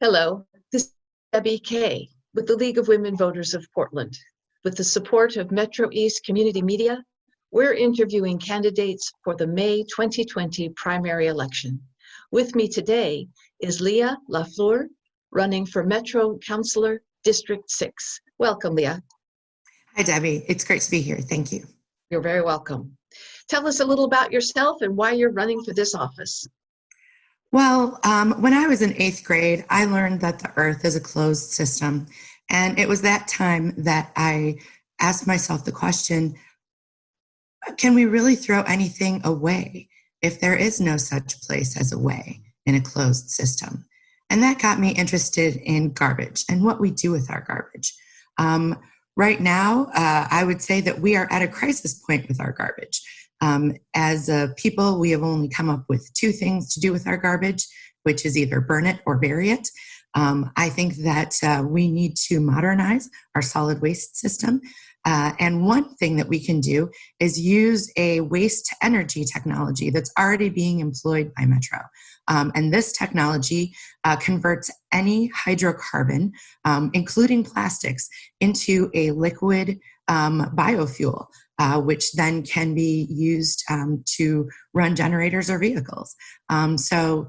Hello, this is Debbie Kay with the League of Women Voters of Portland. With the support of Metro East Community Media, we're interviewing candidates for the May 2020 primary election. With me today is Leah Lafleur, running for Metro Councilor District 6. Welcome, Leah. Hi, Debbie. It's great to be here. Thank you. You're very welcome. Tell us a little about yourself and why you're running for this office. Well, um, when I was in eighth grade, I learned that the earth is a closed system. And it was that time that I asked myself the question, can we really throw anything away if there is no such place as a way in a closed system? And that got me interested in garbage and what we do with our garbage. Um, right now, uh, I would say that we are at a crisis point with our garbage. Um, as a people, we have only come up with two things to do with our garbage, which is either burn it or bury it. Um, I think that uh, we need to modernize our solid waste system. Uh, and one thing that we can do is use a waste energy technology that's already being employed by Metro. Um, and this technology uh, converts any hydrocarbon, um, including plastics, into a liquid um, biofuel uh, which then can be used um, to run generators or vehicles. Um, so,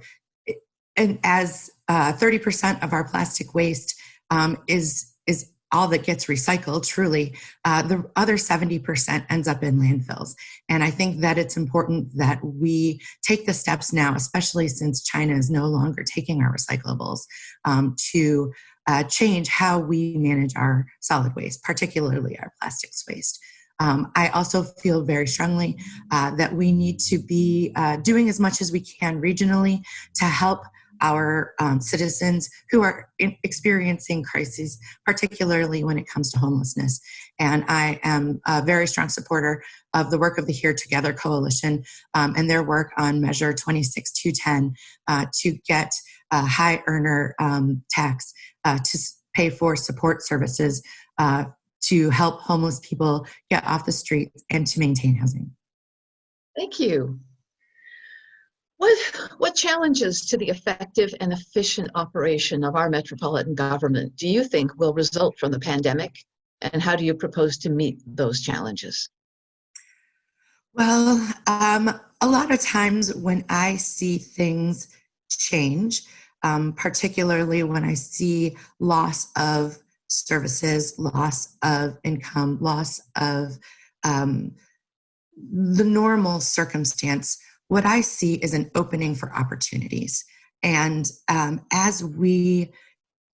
and as 30% uh, of our plastic waste um, is is all that gets recycled, truly, uh, the other 70% ends up in landfills. And I think that it's important that we take the steps now, especially since China is no longer taking our recyclables, um, to uh, change how we manage our solid waste, particularly our plastics waste. Um, I also feel very strongly uh, that we need to be uh, doing as much as we can regionally to help our um, citizens who are experiencing crises, particularly when it comes to homelessness. And I am a very strong supporter of the work of the Here Together Coalition um, and their work on Measure 26210 uh, to get a high earner um, tax uh, to pay for support services uh, to help homeless people get off the streets and to maintain housing. Thank you. What, what challenges to the effective and efficient operation of our metropolitan government do you think will result from the pandemic? And how do you propose to meet those challenges? Well, um, a lot of times when I see things change, um, particularly when I see loss of services, loss of income, loss of um, the normal circumstance, what I see is an opening for opportunities. And um, as we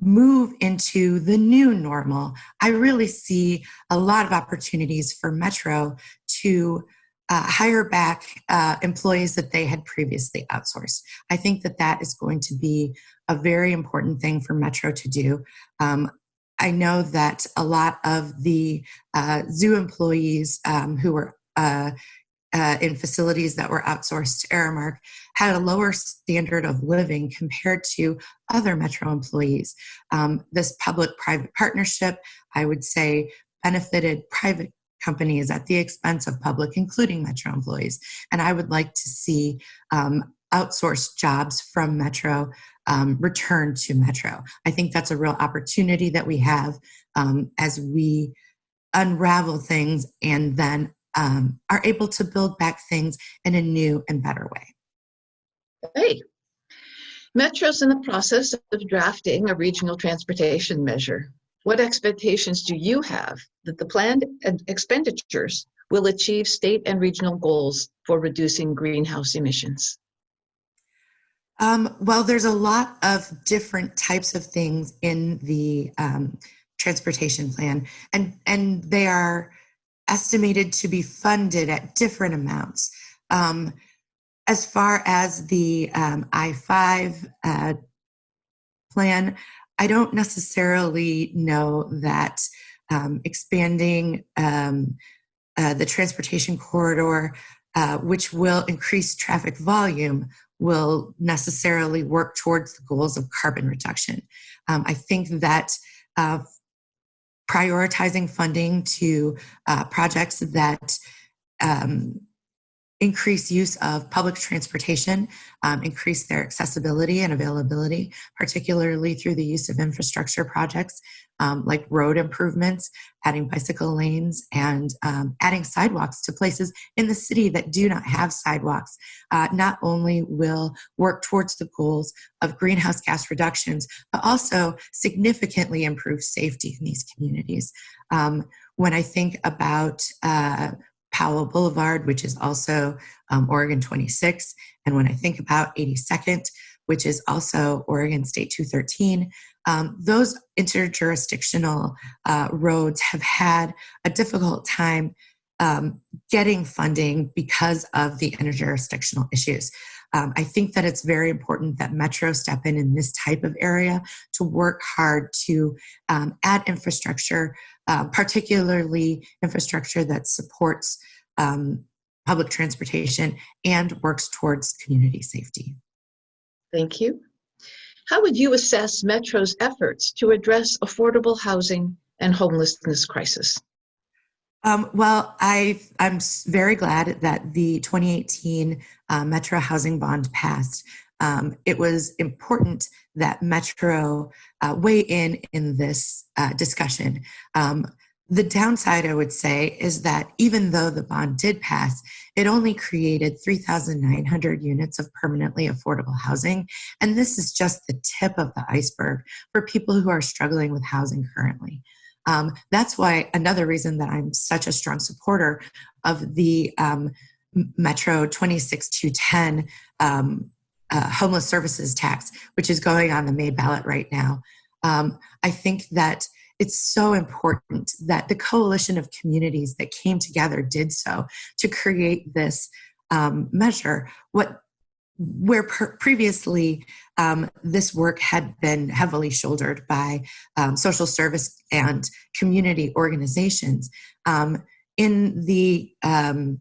move into the new normal, I really see a lot of opportunities for Metro to uh, hire back uh, employees that they had previously outsourced. I think that that is going to be a very important thing for Metro to do. Um, I know that a lot of the uh, zoo employees um, who were uh, uh, in facilities that were outsourced to Aramark had a lower standard of living compared to other Metro employees. Um, this public-private partnership, I would say, benefited private companies at the expense of public, including Metro employees. And I would like to see um, outsourced jobs from Metro um, return to Metro. I think that's a real opportunity that we have um, as we unravel things and then um, are able to build back things in a new and better way. Hey, Metro's in the process of drafting a regional transportation measure. What expectations do you have that the planned expenditures will achieve state and regional goals for reducing greenhouse emissions? Um, well, there's a lot of different types of things in the um, transportation plan, and, and they are estimated to be funded at different amounts. Um, as far as the um, I-5 uh, plan, I don't necessarily know that um, expanding um, uh, the transportation corridor, uh, which will increase traffic volume, will necessarily work towards the goals of carbon reduction. Um, I think that uh, prioritizing funding to uh, projects that um, increase use of public transportation, um, increase their accessibility and availability, particularly through the use of infrastructure projects um, like road improvements, adding bicycle lanes, and um, adding sidewalks to places in the city that do not have sidewalks. Uh, not only will work towards the goals of greenhouse gas reductions, but also significantly improve safety in these communities. Um, when I think about uh, Powell Boulevard, which is also um, Oregon 26, and when I think about 82nd, which is also Oregon State 213, um, those interjurisdictional uh, roads have had a difficult time um, getting funding because of the interjurisdictional issues. Um, I think that it's very important that Metro step in in this type of area to work hard to um, add infrastructure, uh, particularly infrastructure that supports um, public transportation and works towards community safety. Thank you. How would you assess Metro's efforts to address affordable housing and homelessness crisis? Um, well, I, I'm very glad that the 2018 uh, Metro Housing Bond passed. Um, it was important that Metro uh, weigh in in this uh, discussion. Um, the downside, I would say, is that even though the bond did pass, it only created 3,900 units of permanently affordable housing. And this is just the tip of the iceberg for people who are struggling with housing currently. Um, that's why another reason that I'm such a strong supporter of the um, Metro 26210 um, uh, homeless services tax, which is going on the May ballot right now. Um, I think that it's so important that the coalition of communities that came together did so to create this um, measure. What where previously um, this work had been heavily shouldered by um, social service and community organizations. Um, in the um,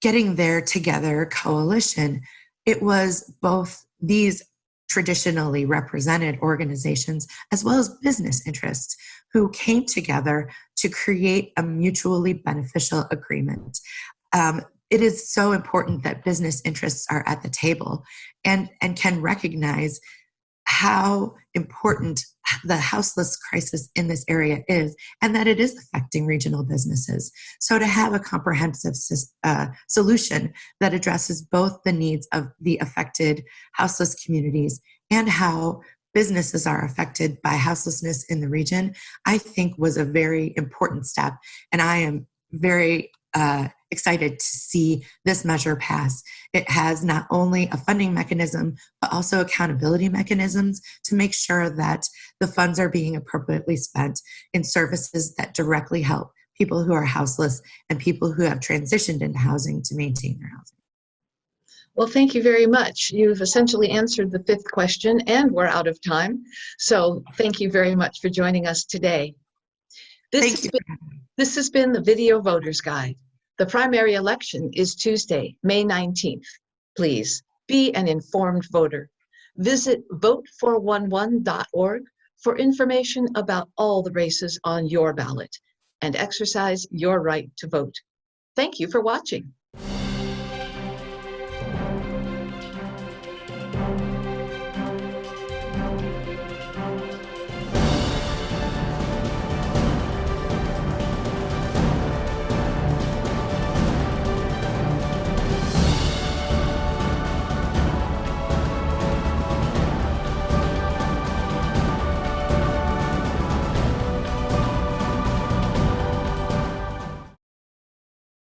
Getting There Together coalition, it was both these traditionally represented organizations as well as business interests who came together to create a mutually beneficial agreement. Um, it is so important that business interests are at the table and, and can recognize how important the houseless crisis in this area is and that it is affecting regional businesses. So to have a comprehensive uh, solution that addresses both the needs of the affected houseless communities and how businesses are affected by houselessness in the region, I think was a very important step. And I am very uh, excited to see this measure pass. It has not only a funding mechanism, but also accountability mechanisms to make sure that the funds are being appropriately spent in services that directly help people who are houseless and people who have transitioned into housing to maintain their housing. Well, thank you very much. You've essentially answered the fifth question and we're out of time. So thank you very much for joining us today. This, thank has you. Been, this has been the Video Voters Guide. The primary election is Tuesday, May 19th. Please be an informed voter. Visit vote411.org for information about all the races on your ballot and exercise your right to vote. Thank you for watching.